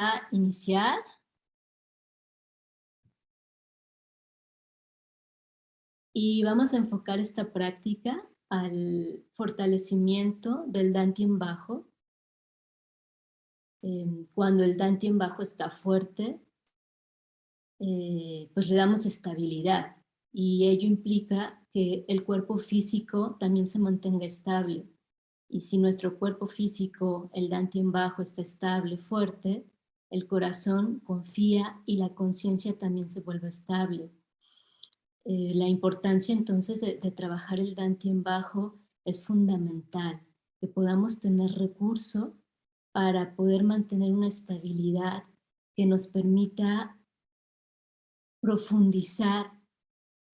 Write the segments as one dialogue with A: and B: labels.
A: a iniciar. Y vamos a enfocar esta práctica al fortalecimiento del Dantien bajo. Em, cuando el Dantien bajo está fuerte, eh, pues le damos estabilidad y ello implica que el cuerpo físico también se mantenga estable. Y si nuestro cuerpo físico, el Dantien bajo, está estable, fuerte, el corazón confía y la conciencia también se vuelve estable. Eh, la importancia entonces de, trabajar el Dantien bajo es fundamental, que podamos tener recurso para poder mantener una estabilidad que nos permita profundizar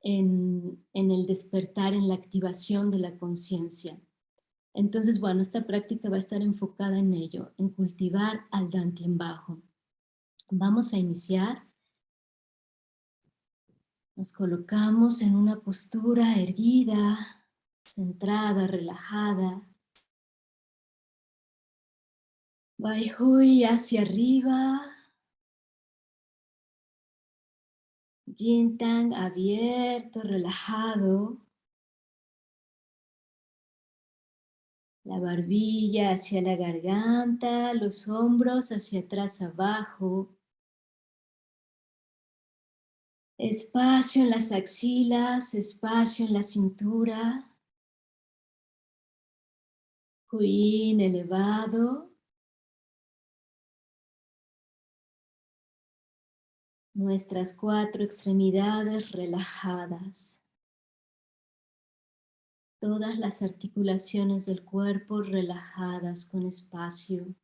A: en, el despertar, en la activación de la conciencia. Entonces, bueno, esta práctica va a estar enfocada en ello, en cultivar al Dantien bajo. Vamos a iniciar. Nos colocamos en una postura erguida, centrada, relajada. Baihui hacia arriba, Jintang abierto, relajado. La barbilla hacia la garganta, los hombros hacia atrás abajo. Espacio en las axilas, espacio en la cintura. Huín elevado. nuestras cuatro extremidades relajadas. Todas las articulaciones del cuerpo relajadas con espacio.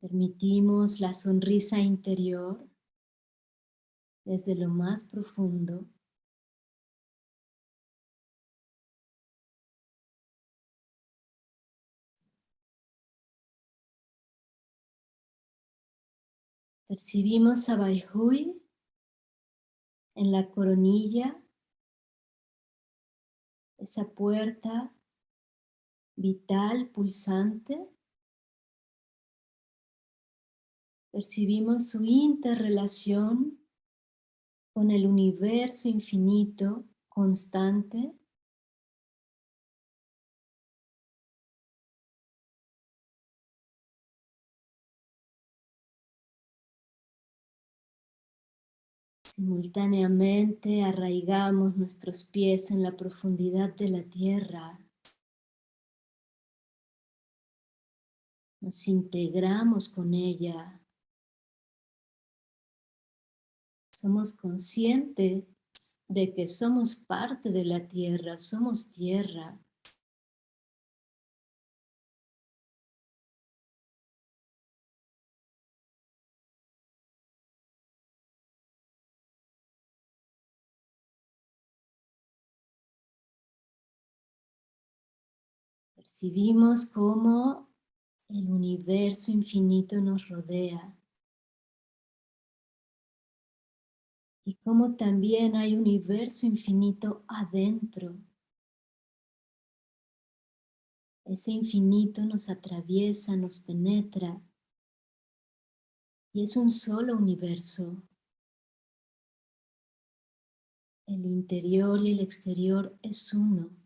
A: Permitimos la sonrisa interior desde lo más profundo Percibimos a Baihui en la coronilla, esa puerta vital, pulsante. Percibimos su interrelación con el universo infinito, constante, Simultáneamente arraigamos nuestros pies en la profundidad de la tierra. Nos integramos con ella. Somos conscientes de que somos parte de la tierra, somos tierra. Percibimos cómo el universo infinito nos rodea. Y cómo también hay universo infinito adentro. Ese infinito nos atraviesa, nos penetra. Y es un solo universo. El interior y el exterior es uno.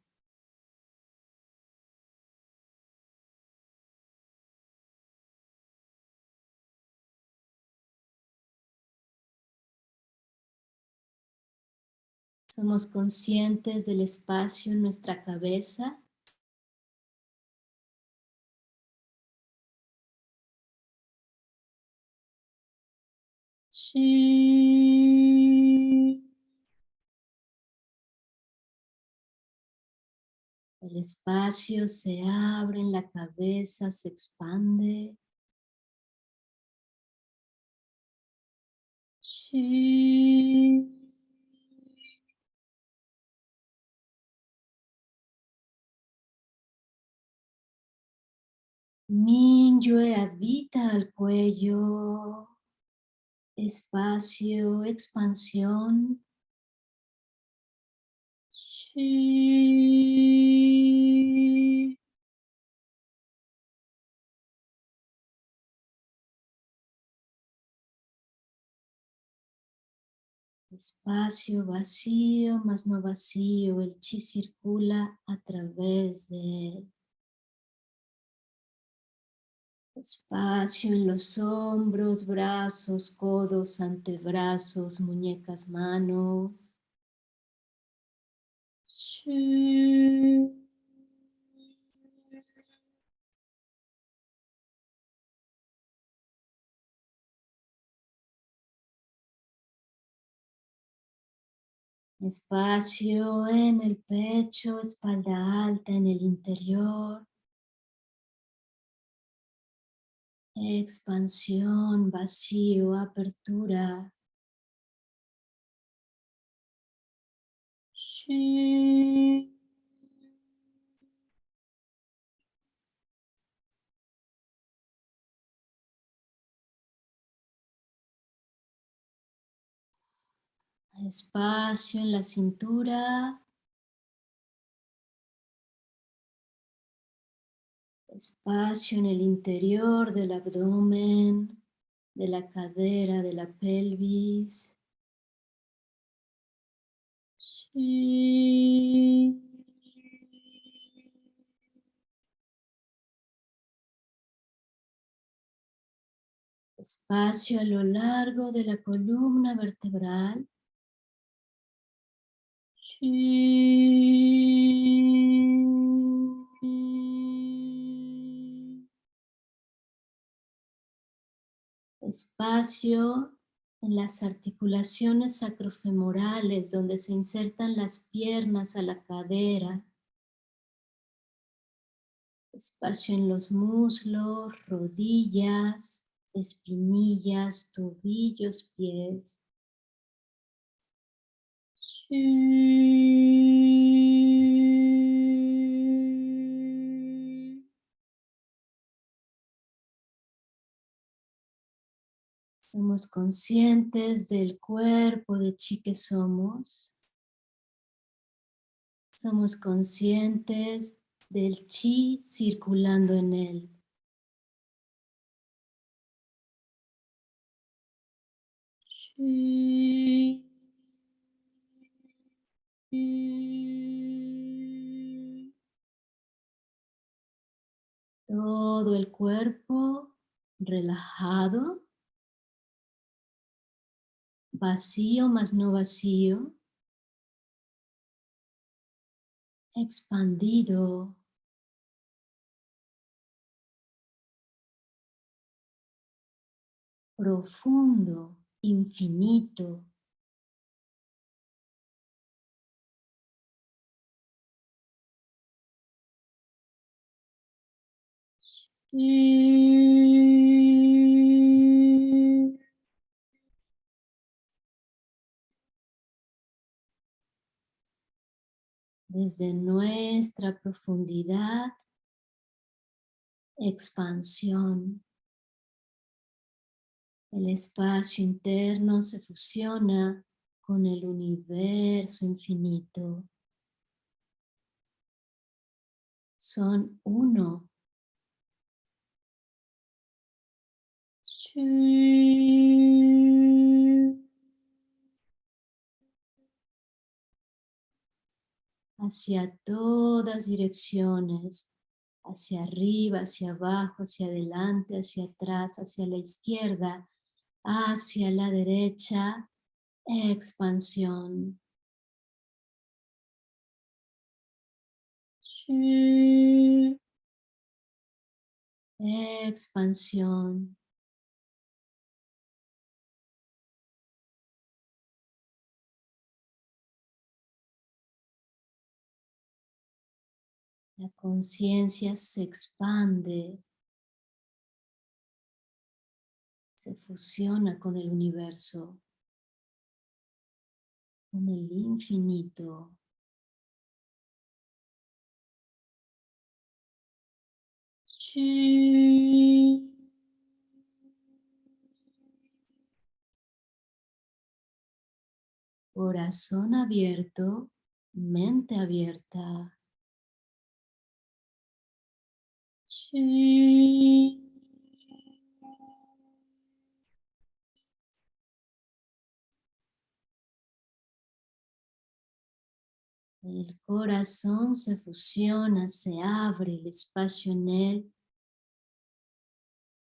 A: Somos conscientes del espacio en nuestra cabeza. El espacio se abre en la cabeza, se expande. Minyue habita el cuello, espacio, expansión. Espacio vacío, más no vacío, el chi circula a través de él. Espacio en los hombros, brazos, codos, antebrazos, muñecas, manos. Espacio en el pecho, espalda alta en el interior. Expansión, vacío, apertura. Espacio en la cintura. Espacio en el interior del abdomen, de la cadera, de la pelvis. Espacio a lo largo de la columna vertebral. Espacio en las articulaciones sacrofemorales donde se insertan las piernas a la cadera. Espacio en los muslos, rodillas, espinillas, tobillos, pies. Somos conscientes del cuerpo de chi que somos. Somos conscientes del chi circulando en él. Todo el cuerpo relajado vacío más no vacío, expandido, profundo, infinito. Desde nuestra profundidad, expansión. El espacio interno se fusiona con el universo infinito. Son uno. Hacia todas direcciones, hacia arriba, hacia abajo, hacia adelante, hacia atrás, hacia la izquierda, hacia la derecha, expansión. Expansión. La conciencia se expande, se fusiona con el universo, con el infinito. Corazón abierto, mente abierta. El corazón se fusiona, se abre el espacio en él.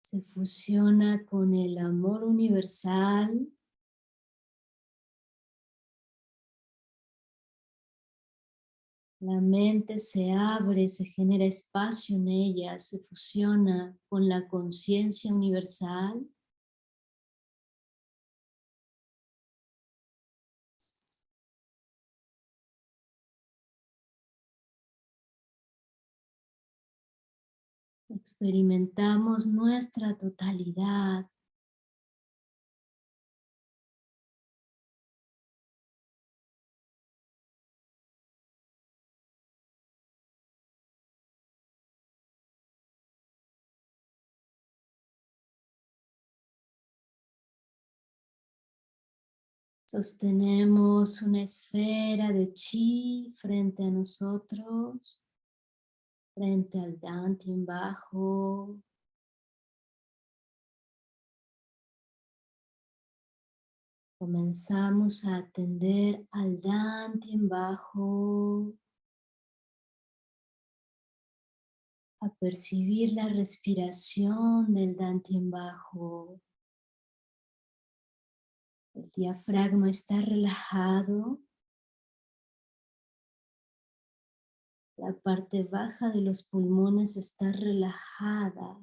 A: Se fusiona con el amor universal. La mente se abre, se genera espacio en ella, se fusiona con la conciencia universal. Experimentamos nuestra totalidad. Sostenemos una esfera de chi frente a nosotros frente al en bajo. Comenzamos a atender al en bajo. A percibir la respiración del en bajo. El diafragma está relajado. La parte baja de los pulmones está relajada.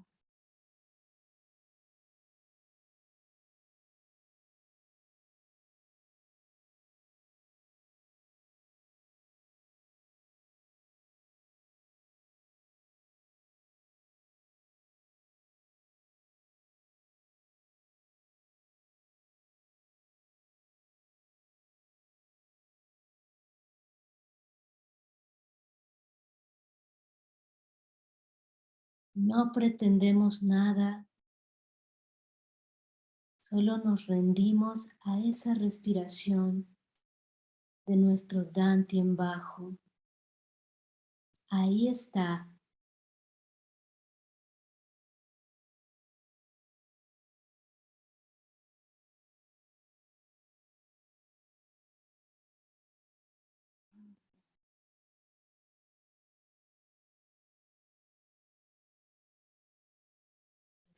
A: No pretendemos nada, solo nos rendimos a esa respiración de nuestro en bajo. Ahí está.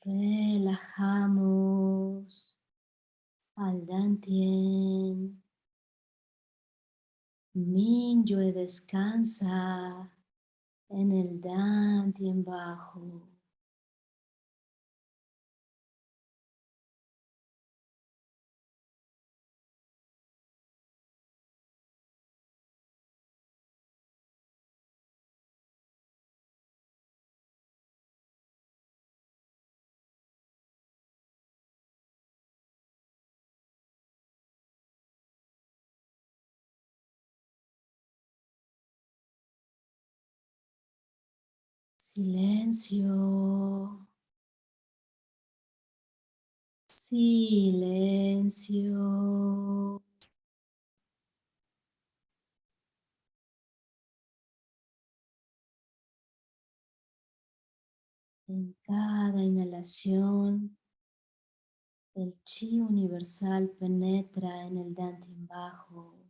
A: Relajamos al Dantien. Minyue descansa en el Dantien bajo. Silencio. Silencio. En cada inhalación, el chi universal penetra en el dantian bajo.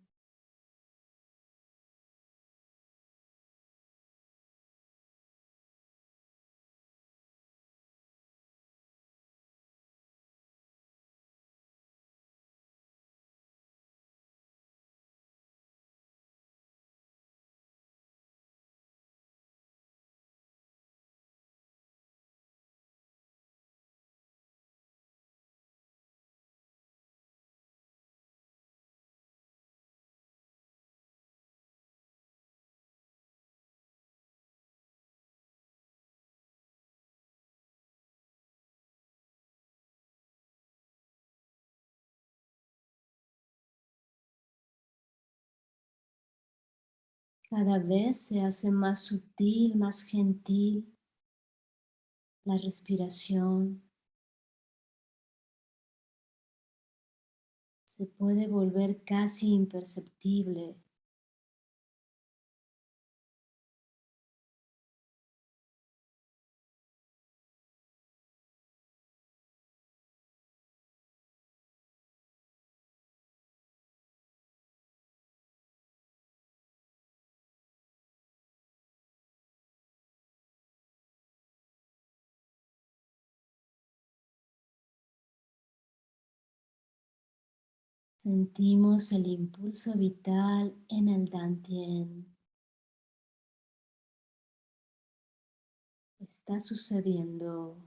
A: Cada vez se hace más sutil, más gentil la respiración. se puede volver casi imperceptible. Sentimos el impulso vital en el Dantien. Está sucediendo.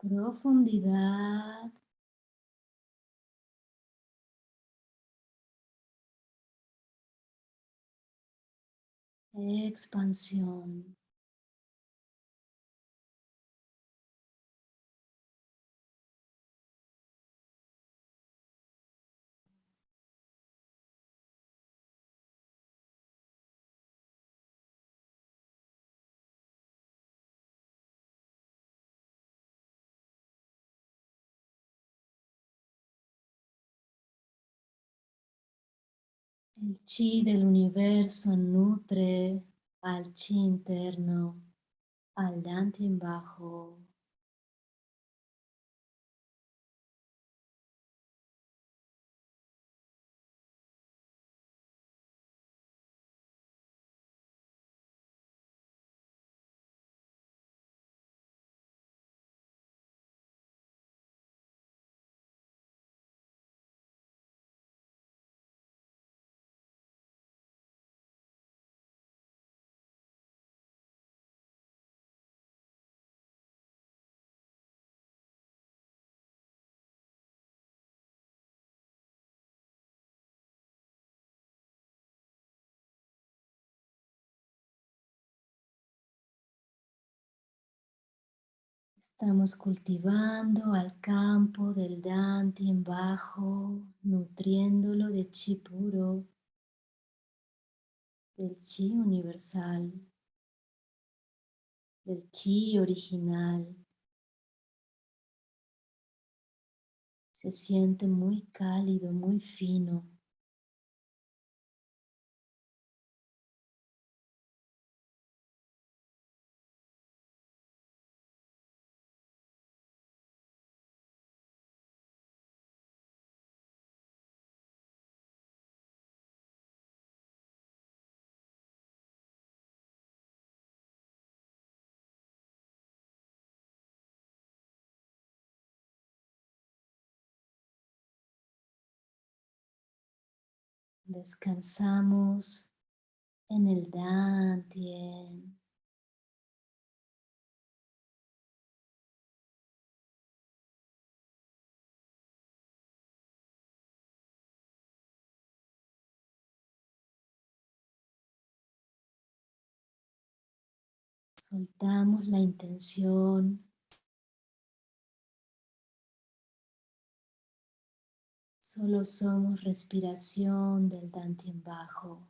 A: Profundidad. Expansión. El chi del universo nutre al chi interno, al en bajo. Estamos cultivando al campo del en bajo, nutriéndolo de chi puro, del chi universal, del chi original. Se siente muy cálido, muy fino. Descansamos en el Dantien. Soltamos la intención Solo somos respiración del en bajo.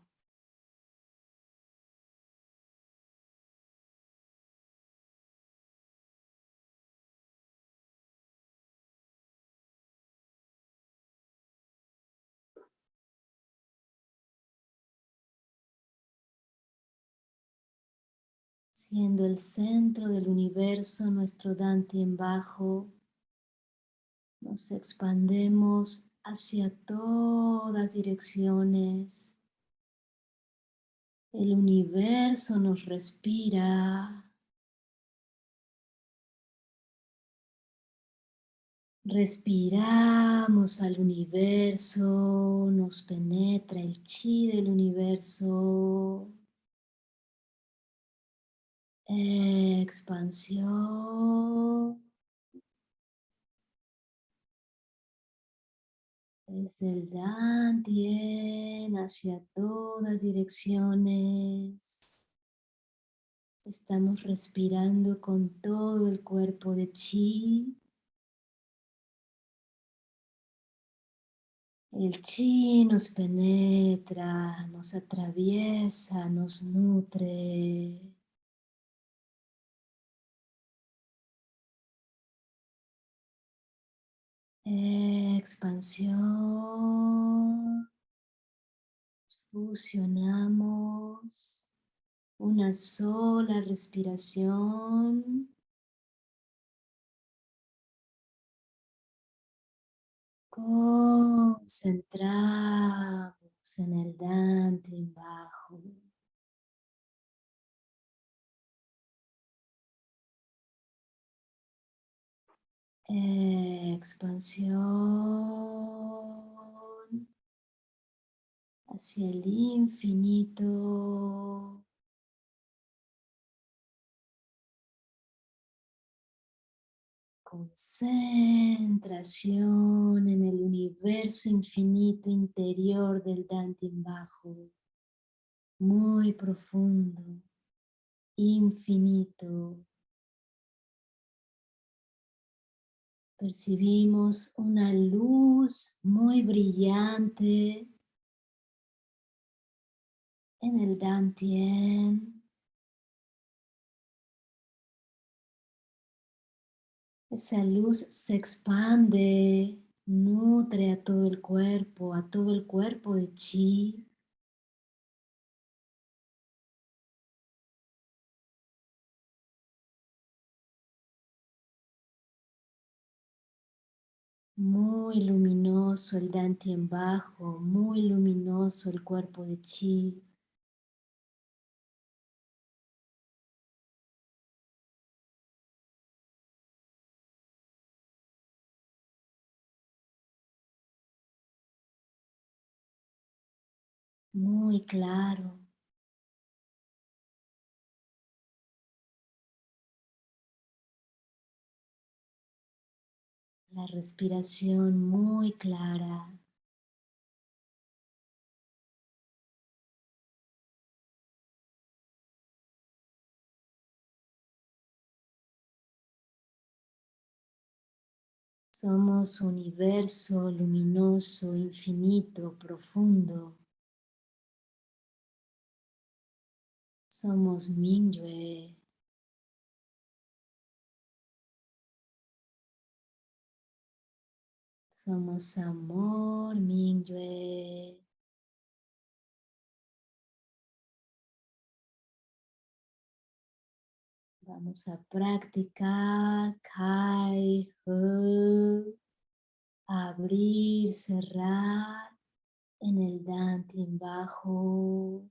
A: siendo el centro del universo nuestro en bajo, nos expandemos hacia todas direcciones, El universo nos respira. Respiramos al universo, nos penetra el chi del universo. Expansión. Desde el Dantien hacia todas direcciones. Estamos respirando con todo el cuerpo de chi. El chi nos penetra, nos atraviesa, nos nutre. Expansión. Fusionamos una sola respiración. Concentramos en el Dante bajo. Expansión hacia el infinito. Concentración en el universo infinito interior del Dante bajo. Muy profundo, infinito. Percibimos una luz muy brillante en el Dantien. Esa luz se expande, nutre a todo el cuerpo, a todo el cuerpo de chi. Muy luminoso el en bajo, muy luminoso el cuerpo de Chi. Muy claro. La respiración muy clara. Somos universo luminoso, infinito, profundo. Somos Mingyue. Somos amor, Mingyue. Vamos a practicar Kai, Hu, abrir, cerrar en el Dantin bajo.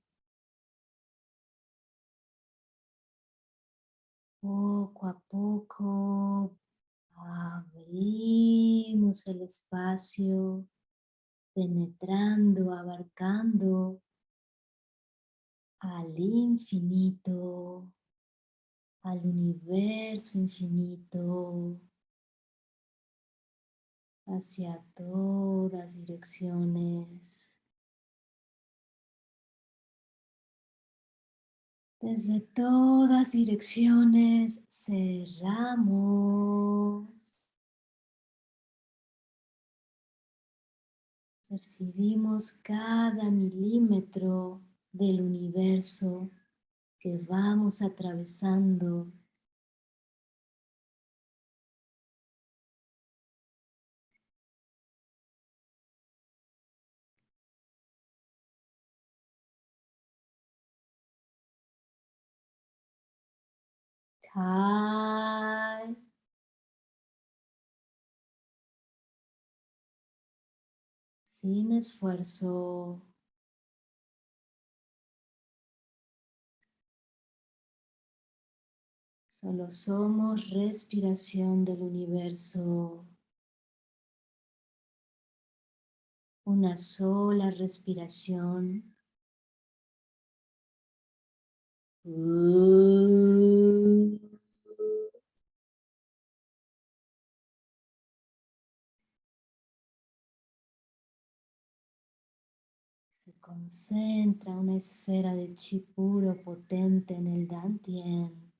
A: Poco a poco Abrimos el espacio, penetrando, abarcando al infinito, al universo infinito, hacia todas direcciones. Desde todas direcciones cerramos. Percibimos cada milímetro del universo que vamos atravesando sin esfuerzo. Solo somos respiración del universo. Una sola respiración. Uh. Concentra una esfera de chi puro potente en el Dantien.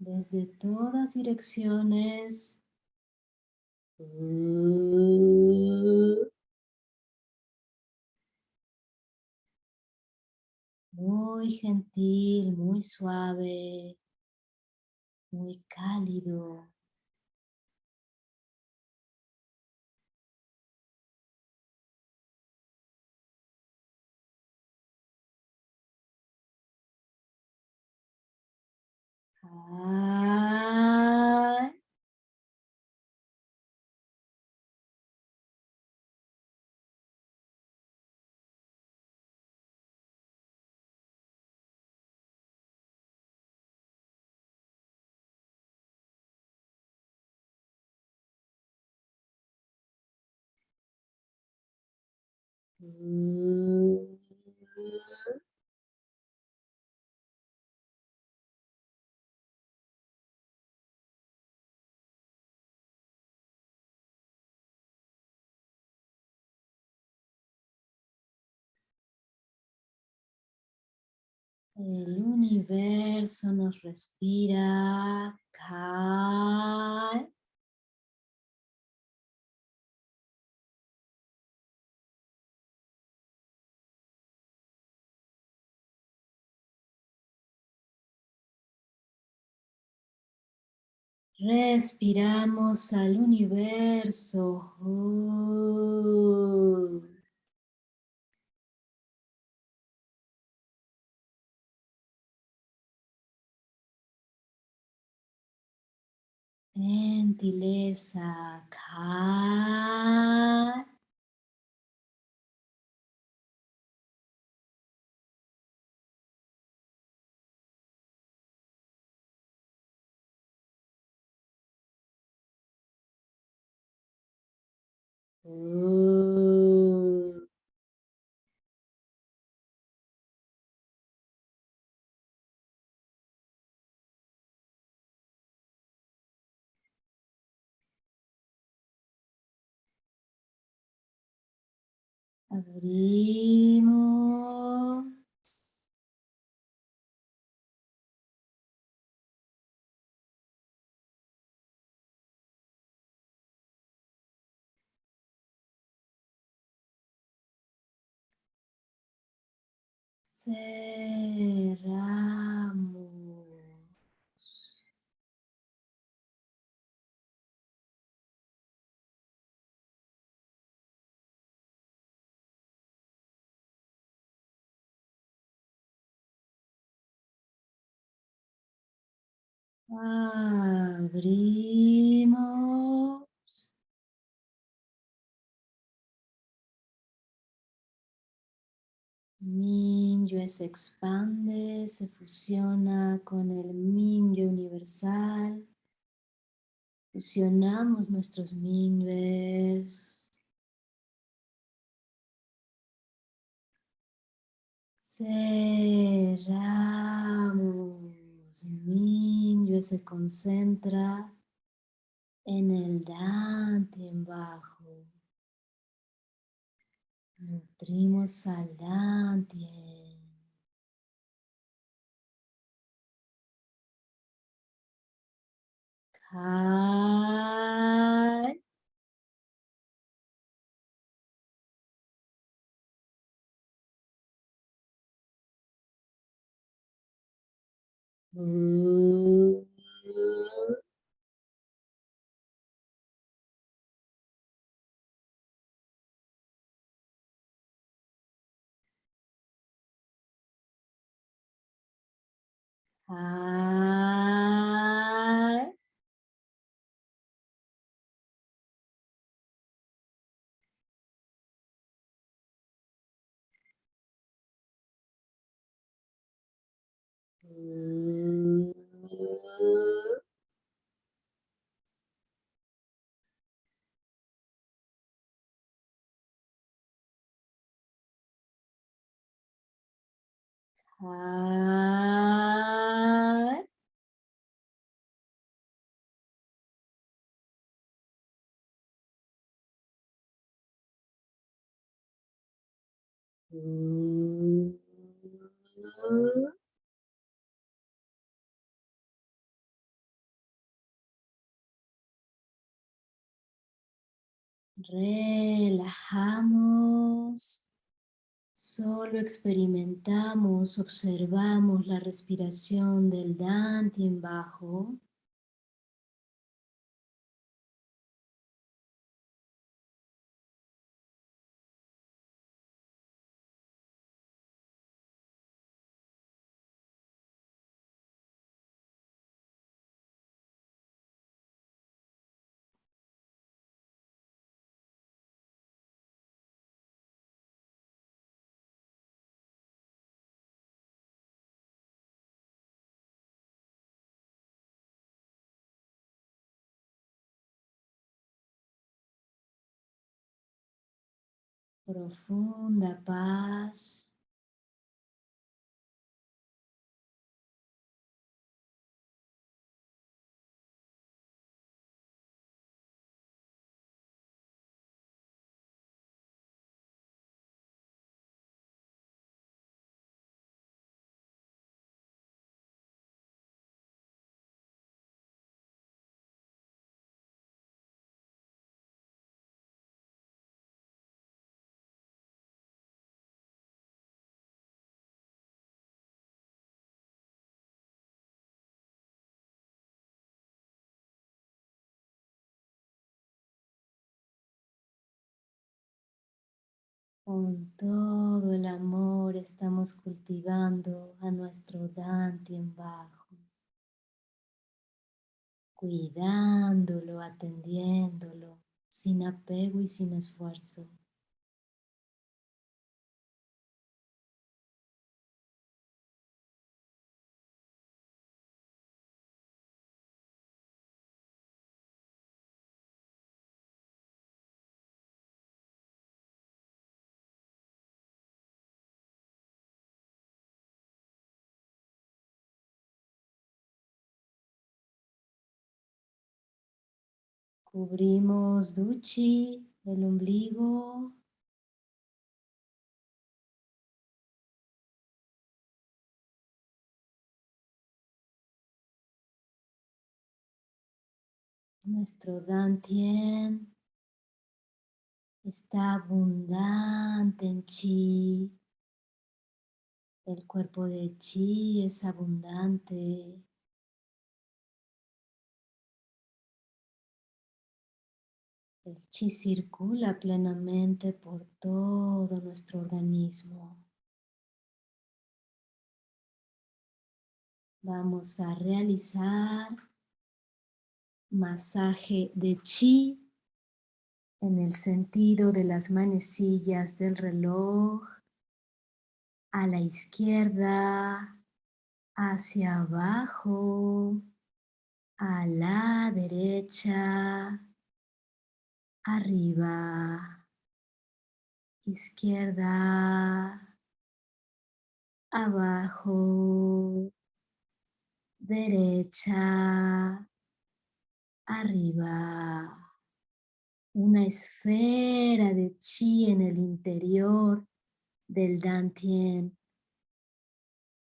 A: Desde todas direcciones muy gentil, muy suave, muy cálido. 哎。嗯。El universo nos respira. Respiramos al universo. Gentileza. Abrimos. Cerramos. Abrimos. Mingyue se expande, se fusiona con el Mingyue universal. Fusionamos nuestros Mingyues. Cerramos. Se concentra en el en bajo. Nutrimos al Dantien. Kai. はい。う Relajamos. Solo experimentamos, observamos la respiración del en bajo. Profunda paz. Con todo el amor estamos cultivando a nuestro en bajo, cuidándolo, atendiéndolo, sin apego y sin esfuerzo. Cubrimos Duchi, el ombligo. Nuestro Dantien está abundante en chi. El cuerpo de chi es abundante. El chi circula plenamente por todo nuestro organismo. Vamos a realizar masaje de chi en el sentido de las manecillas del reloj a la izquierda, hacia abajo, a la derecha, arriba, izquierda, abajo, derecha, arriba. Una esfera de chi en el interior del Dantien.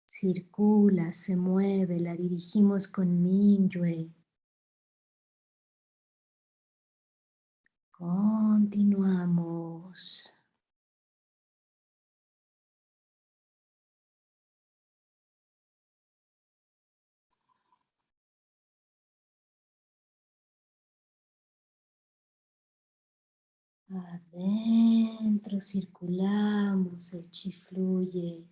A: Circula, se mueve, la dirigimos con Minyue. Continuamos. Adentro circulamos, el chi fluye.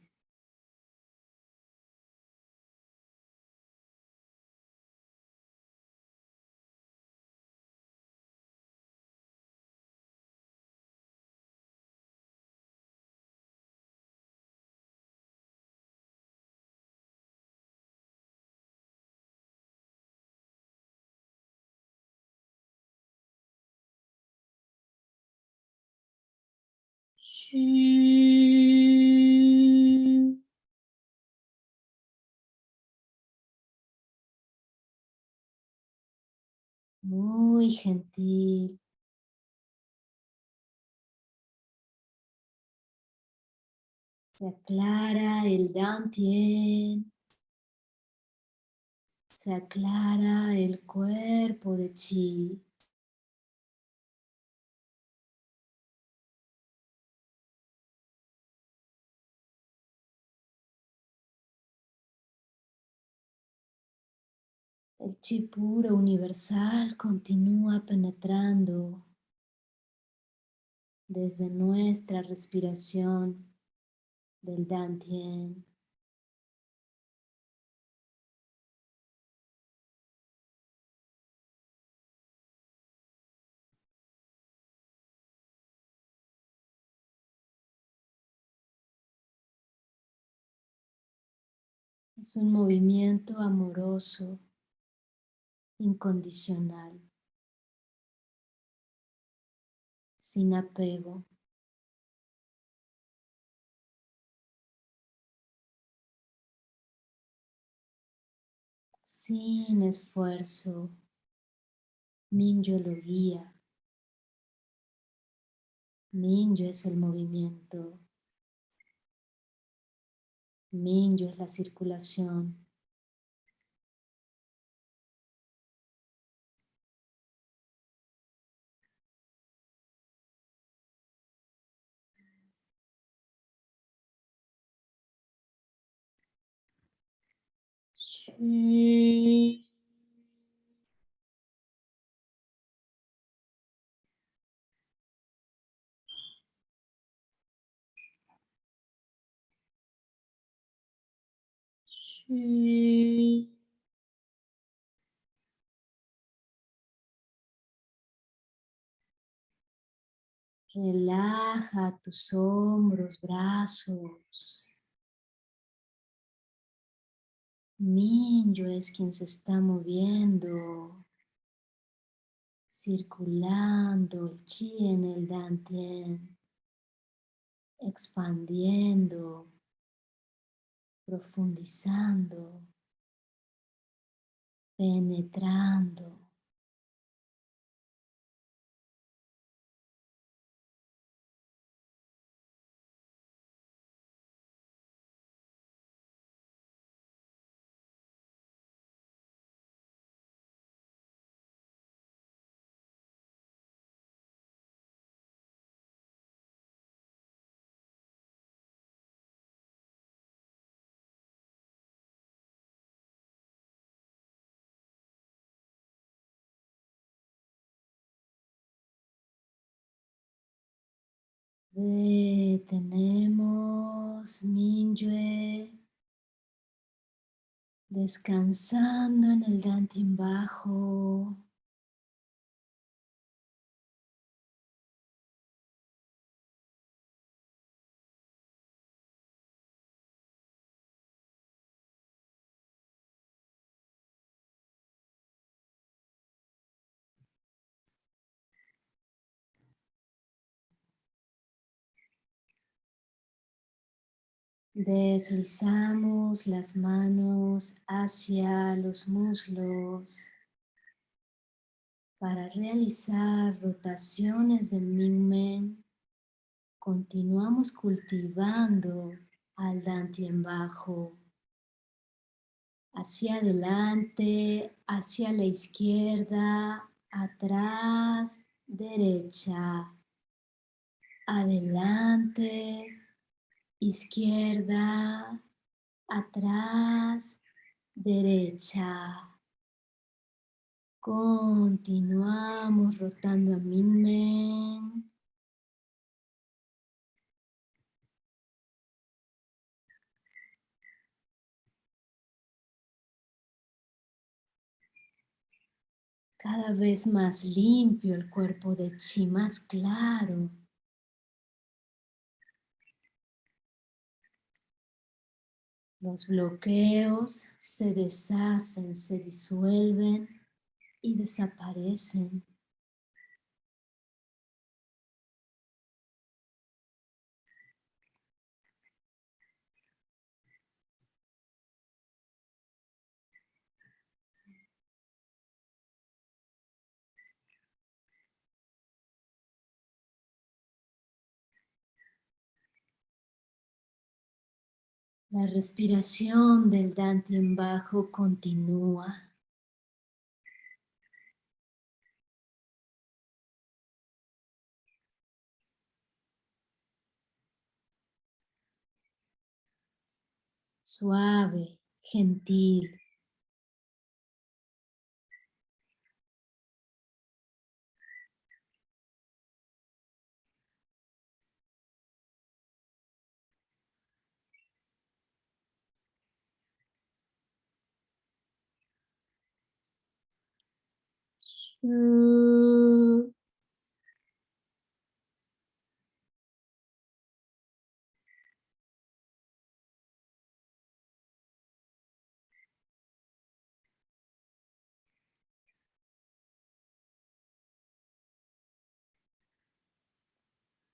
A: Muy gentil. Se aclara el Dantien. Se aclara el cuerpo de Chi. El chi puro universal continúa penetrando desde nuestra respiración del Dantien. Es un movimiento amoroso, incondicional, sin apego. sin esfuerzo. Minyo lo guía. Minyo es el movimiento. Minyo es la circulación. Relaja tus hombros, brazos. Minyo es quien se está moviendo, circulando el chi en el dantien, expandiendo, profundizando, penetrando. Detenemos Minyue descansando en el Dantian bajo. Deslizamos las manos hacia los muslos para realizar rotaciones de Mingmen. Continuamos cultivando al en bajo. Hacia adelante, hacia la izquierda, atrás, derecha, adelante, izquierda, atrás, derecha. Continuamos rotando a Minmen. Cada vez más limpio el cuerpo de Chi, más claro. Los bloqueos se deshacen, se disuelven y desaparecen. La respiración del en bajo continúa. Suave, gentil.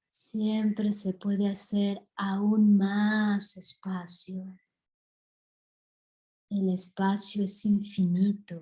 A: Siempre se puede hacer aún más espacio. El espacio es infinito.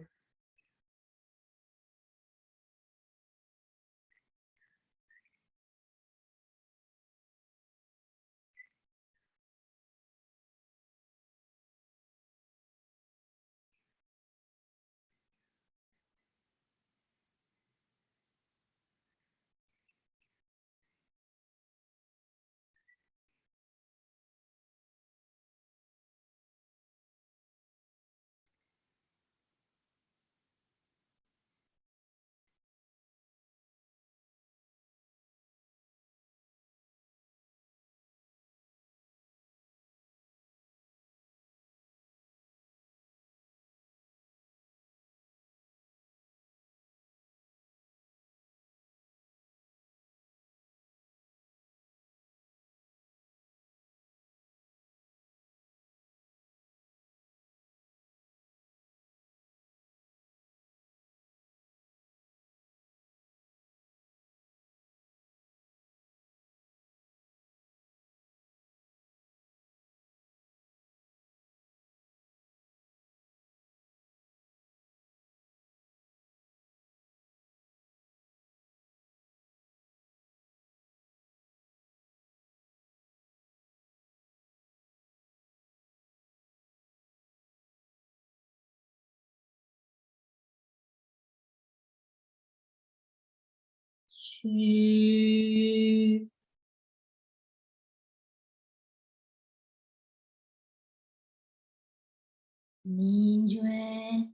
A: Minyue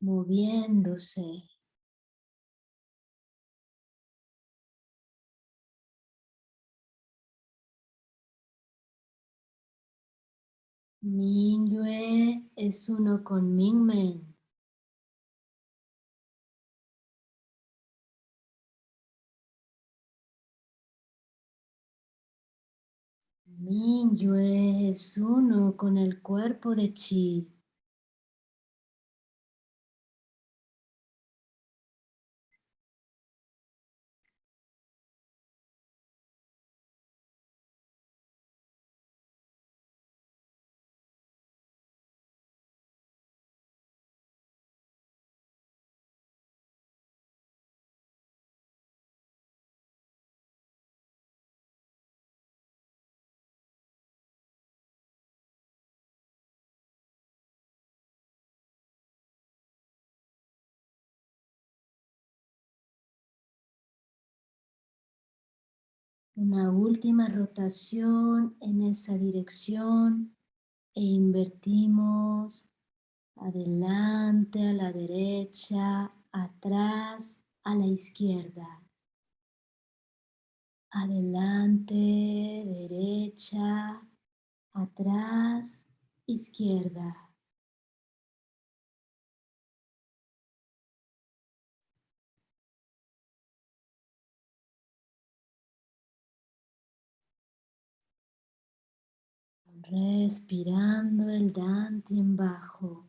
A: moviéndose. Minyue es uno con Mingmen. Minyue es uno con el cuerpo de Chi. Una última rotación en esa dirección e invertimos adelante a la derecha, atrás a la izquierda. Adelante, derecha, atrás, izquierda. Respirando el Dante en bajo.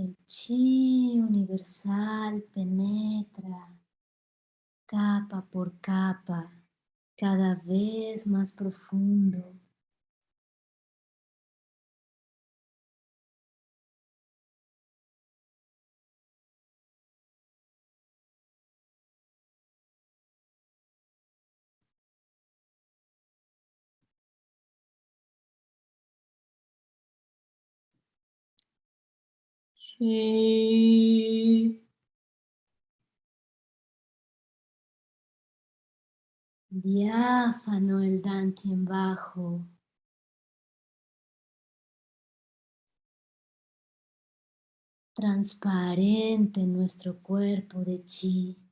A: El chi universal penetra capa por capa, cada vez más profundo. Diáfano el en bajo. Transparente nuestro cuerpo de chi.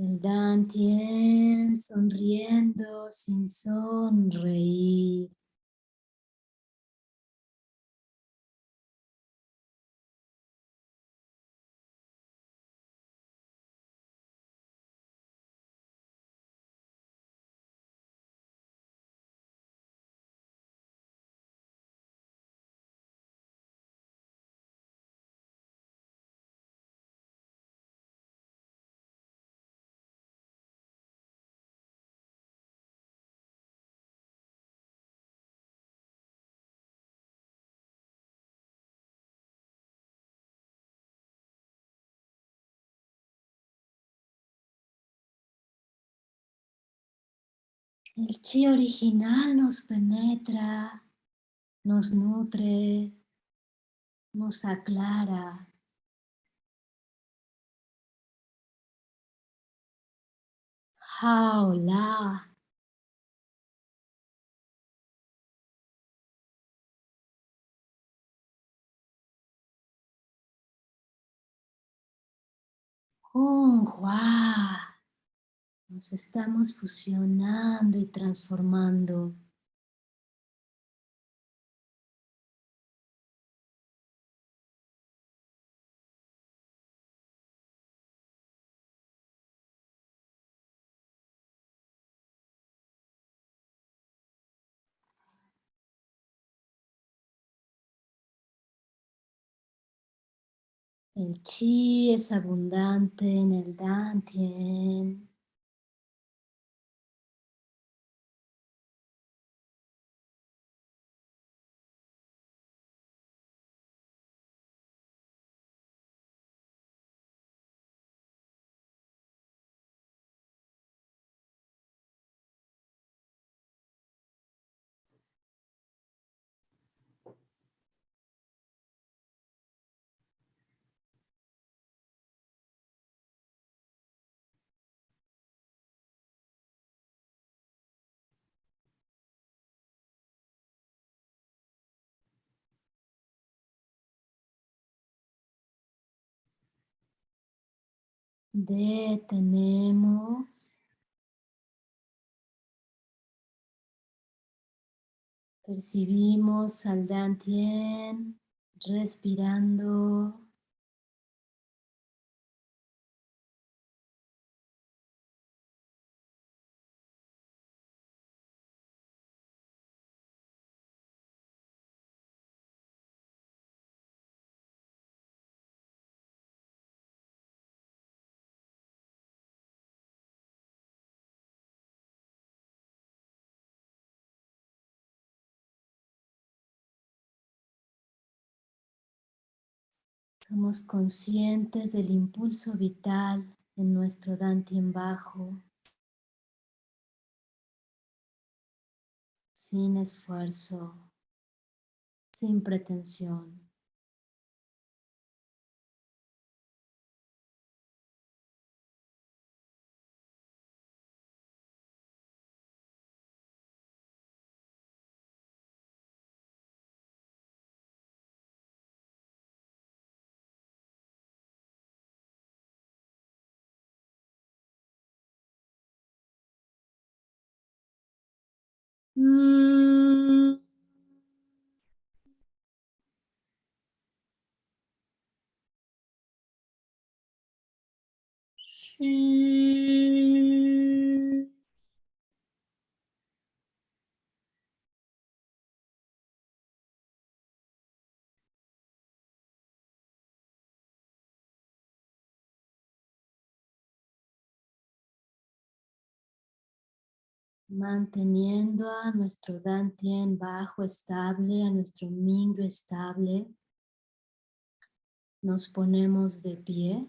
A: El Dantien sonriendo sin sonreír. El chi original nos penetra, nos nutre, nos aclara. Nos estamos fusionando y transformando. El chi es abundante en el dantien. Detenemos. Percibimos al Dantien respirando. Somos conscientes del impulso vital en nuestro Dantien bajo, sin esfuerzo, sin pretensión. Mm. Manteniendo a nuestro Dantien bajo estable, a nuestro Mingyo estable, nos ponemos de pie.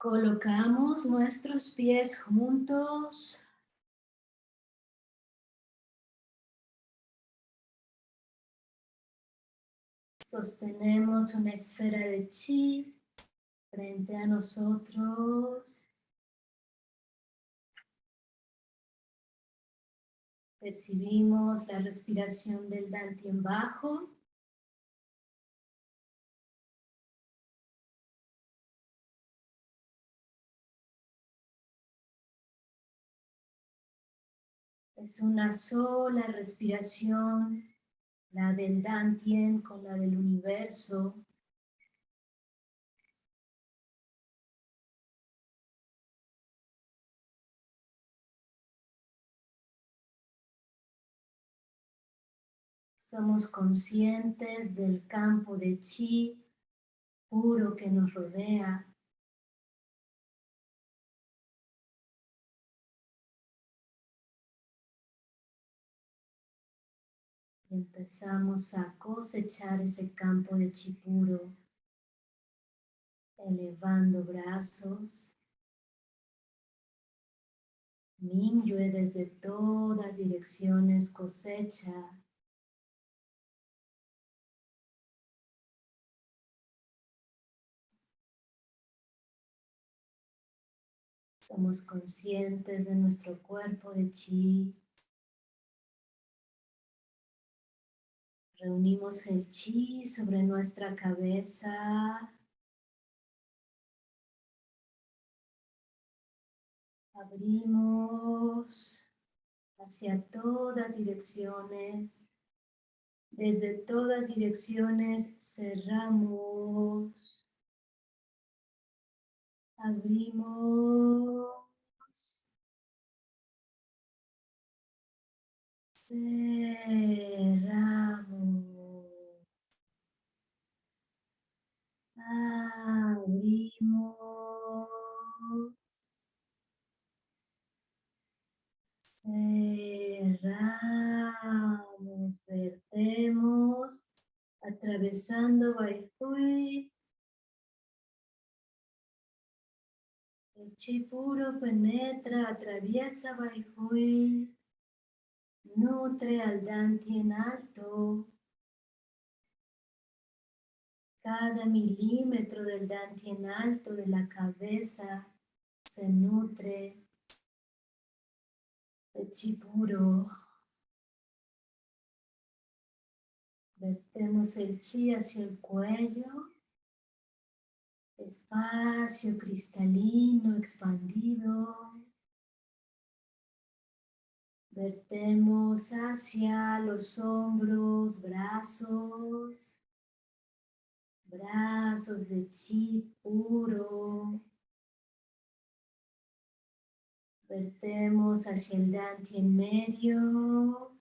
A: Colocamos nuestros pies juntos. Sostenemos una esfera de chi frente a nosotros. Percibimos la respiración del Dantien bajo. Es una sola respiración, la del Dantien con la del universo. Somos conscientes del campo de chi puro que nos rodea. Empezamos a cosechar ese campo de chi puro, elevando brazos, Mingyue desde todas direcciones cosecha Somos conscientes de nuestro cuerpo de chi. Reunimos el chi sobre nuestra cabeza. Abrimos hacia todas direcciones. Desde todas direcciones cerramos. Abrimos. Cerramos. Abrimos. Cerramos. Vertemos. Atravesando Baifui. El chi puro penetra, atraviesa Baihui, nutre al en alto. Cada milímetro del en alto de la cabeza se nutre de chi puro. Vertemos el chi hacia el cuello espacio cristalino expandido. Vertemos hacia los hombros, brazos, brazos de chi puro. Vertemos hacia el danti en medio.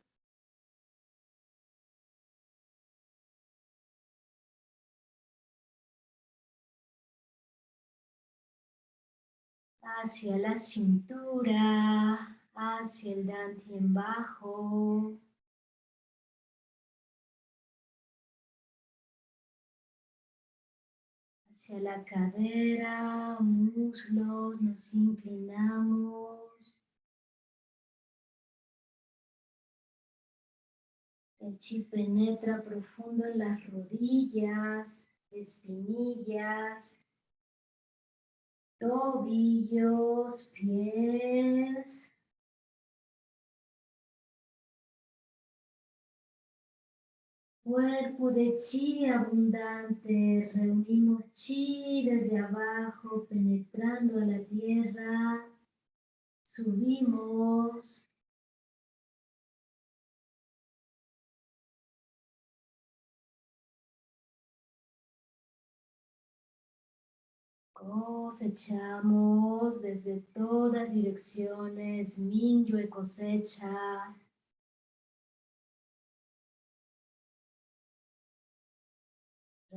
A: hacia la cintura, hacia el en bajo. Hacia la cadera, muslos, nos inclinamos. El chi penetra profundo en las rodillas, espinillas, tobillos, pies. Cuerpo de chi abundante, reunimos chi desde abajo, penetrando a la tierra, subimos. Cosechamos desde todas direcciones, Minyue cosecha.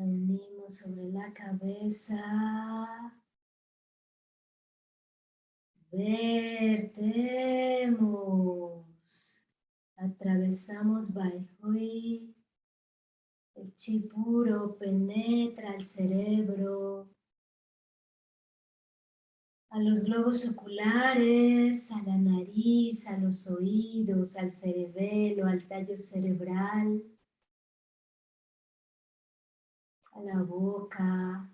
A: Reunimos sobre la cabeza. Vertemos. Atravesamos Baihui. El chi puro penetra el cerebro a los globos oculares, a la nariz, a los oídos, al cerebelo, al tallo cerebral, la boca,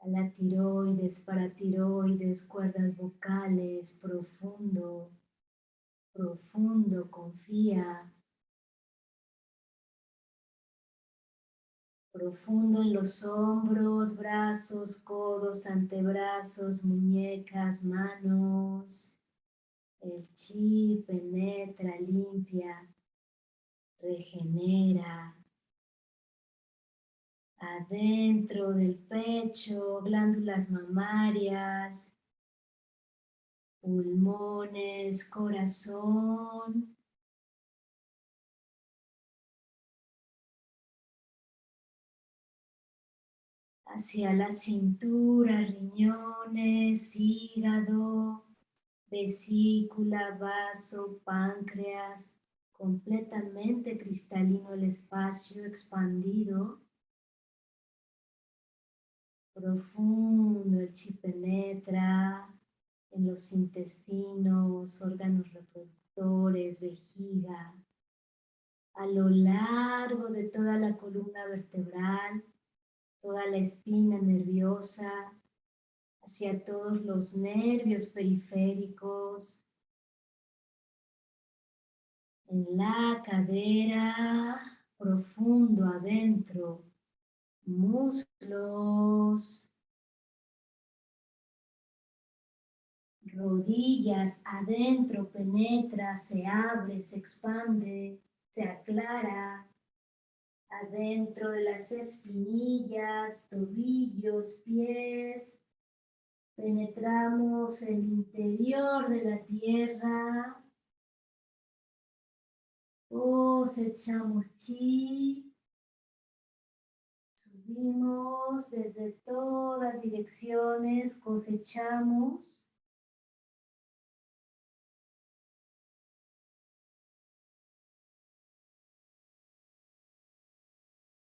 A: a la tiroides, paratiroides, cuerdas vocales, profundo, profundo, confía. profundo en los hombros, brazos, codos, antebrazos, muñecas, manos. El chi penetra, limpia, regenera. Adentro del pecho, glándulas mamarias, pulmones, corazón, hacia la cintura, riñones, hígado, vesícula, vaso, páncreas, completamente cristalino el espacio expandido, profundo, el chi penetra en los intestinos, órganos reproductores, vejiga, a lo largo de toda la columna vertebral, toda la espina nerviosa, hacia todos los nervios periféricos, en la cadera, profundo adentro, muslos, rodillas adentro, penetra, se abre, se expande, se aclara, adentro de las espinillas, tobillos, pies. Penetramos el interior de la tierra. Cosechamos chi. Subimos desde todas direcciones, cosechamos.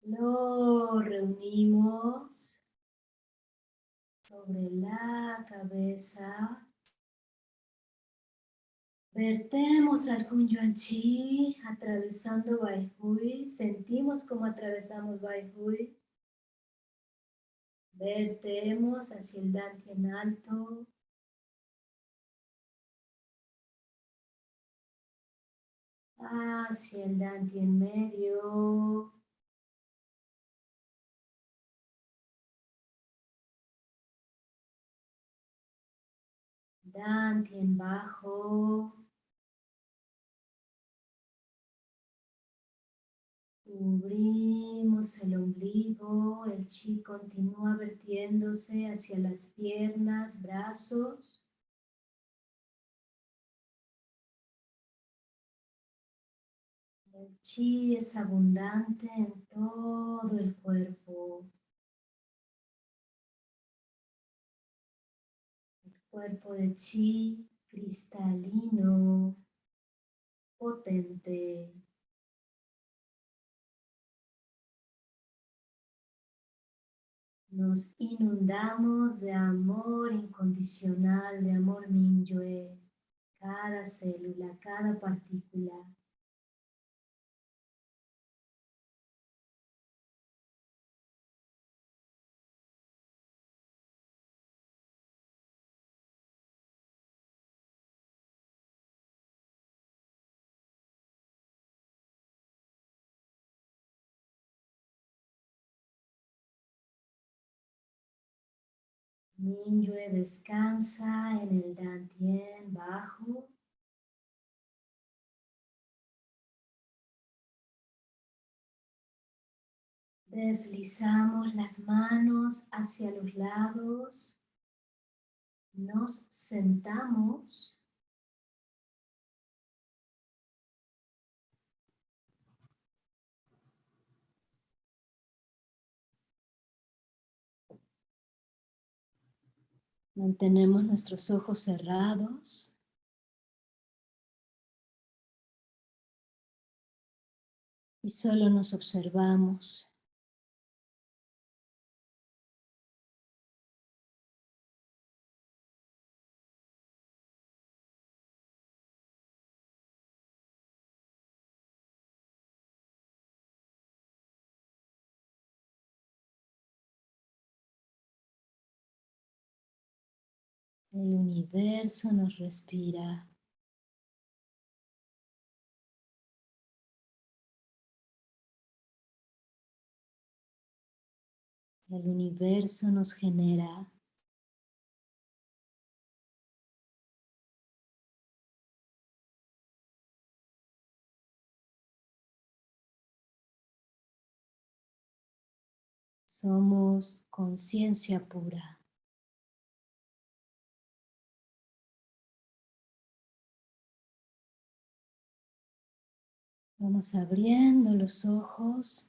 A: Lo reunimos sobre la cabeza. Vertemos al Yuan atravesando Baihui. Sentimos como atravesamos Baihui. Vertemos hacia el en alto. Hacia el en medio. en bajo. Cubrimos el ombligo, el chi continúa vertiéndose hacia las piernas, brazos. El chi es abundante en todo el cuerpo. cuerpo de chi cristalino, potente. Nos inundamos de amor incondicional, de amor Minyue, cada célula, cada partícula. Minyue descansa en el Dantien bajo. Deslizamos las manos hacia los lados. Nos sentamos. Mantenemos nuestros ojos cerrados. Y solo nos observamos. El universo nos respira. El universo nos genera. Somos conciencia pura. Vamos abriendo los ojos.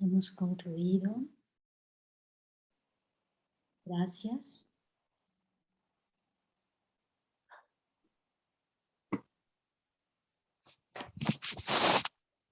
A: Hemos concluido. Gracias.